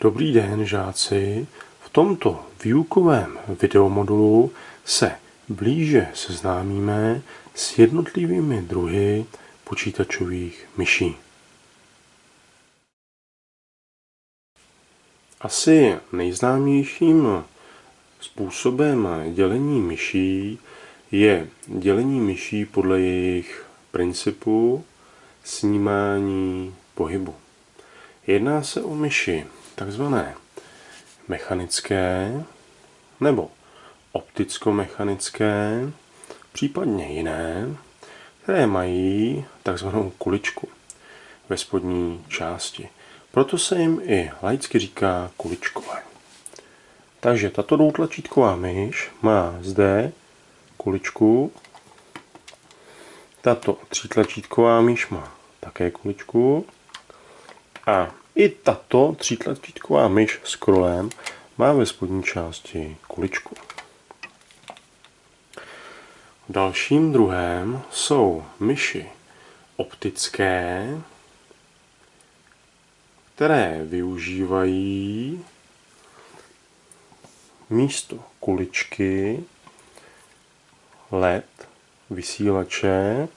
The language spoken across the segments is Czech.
Dobrý den, žáci. V tomto výukovém videomodulu se blíže seznámíme s jednotlivými druhy počítačových myší. Asi nejznámějším způsobem dělení myší je dělení myší podle jejich principu snímání pohybu. Jedná se o myši takzvané mechanické nebo opticko-mechanické, případně jiné, které mají takzvanou kuličku ve spodní části. Proto se jim i laicky říká kuličkové. Takže tato dvoutlačítková myš má zde kuličku. Tato třítlačítková myš má také kuličku. A i tato třítlačítková myš s krolem má ve spodní části kuličku. Dalším druhem jsou myši optické, které využívají místo kuličky LED vysílače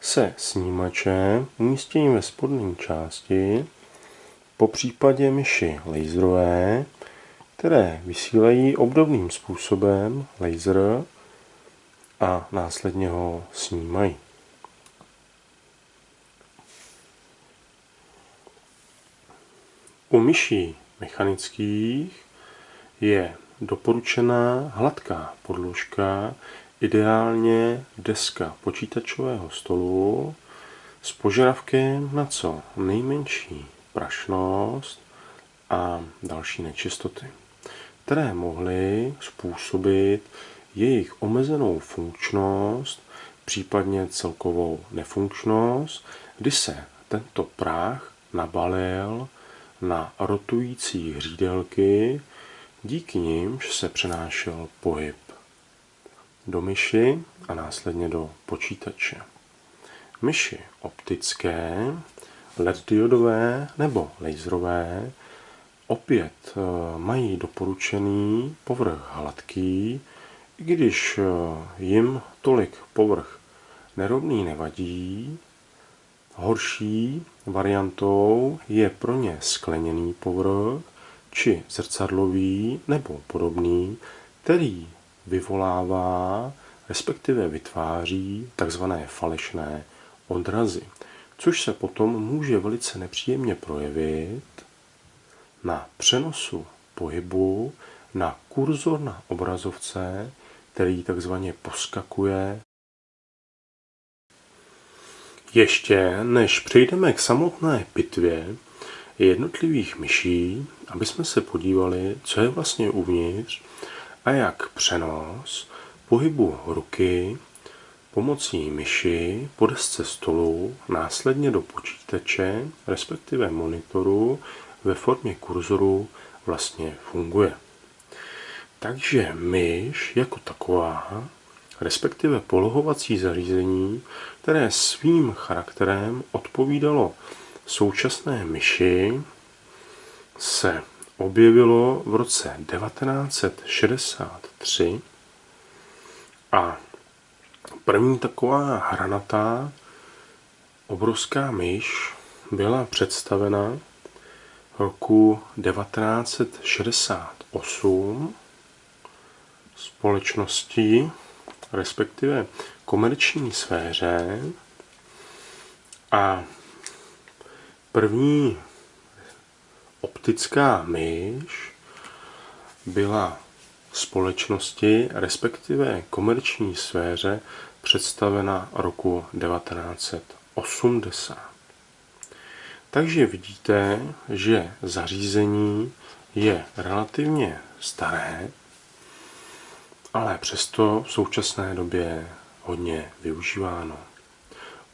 se snímačem umístěním ve spodní části po případě myši laserové, které vysílají obdobným způsobem laser a následně ho snímají. U myší mechanických je doporučená hladká podložka, ideálně deska počítačového stolu s požadavkem na co nejmenší prašnost a další nečistoty, které mohly způsobit jejich omezenou funkčnost, případně celkovou nefunkčnost, kdy se tento prach nabalil na rotující hřídelky, díky nimž se přenášel pohyb do myši a následně do počítače. Myši optické LED diodové nebo laserové opět eh, mají doporučený povrch hladký, i když eh, jim tolik povrch nerovný nevadí. Horší variantou je pro ně skleněný povrch či zrcadlový nebo podobný, který vyvolává, respektive vytváří takzvané falešné odrazy což se potom může velice nepříjemně projevit na přenosu pohybu na kurzor na obrazovce, který takzvaně poskakuje. Ještě než přejdeme k samotné pitvě jednotlivých myší, aby jsme se podívali, co je vlastně uvnitř a jak přenos pohybu ruky pomocí myši po desce stolu následně do počítače, respektive monitoru ve formě kurzoru vlastně funguje. Takže myš jako taková, respektive polohovací zařízení, které svým charakterem odpovídalo současné myši, se objevilo v roce 1963 a První taková hranatá obrovská myš byla představena roku 1968 společností, respektive komerční sféře. A první optická myš byla společnosti, respektive komerční sféře představena roku 1980. Takže vidíte, že zařízení je relativně staré, ale přesto v současné době hodně využíváno.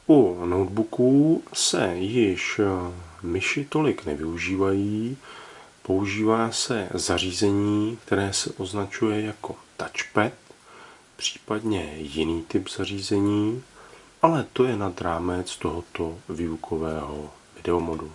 U notebooků se již myši tolik nevyužívají, používá se zařízení, které se označuje jako touchpad, případně jiný typ zařízení, ale to je nad rámec tohoto výukového videomodu.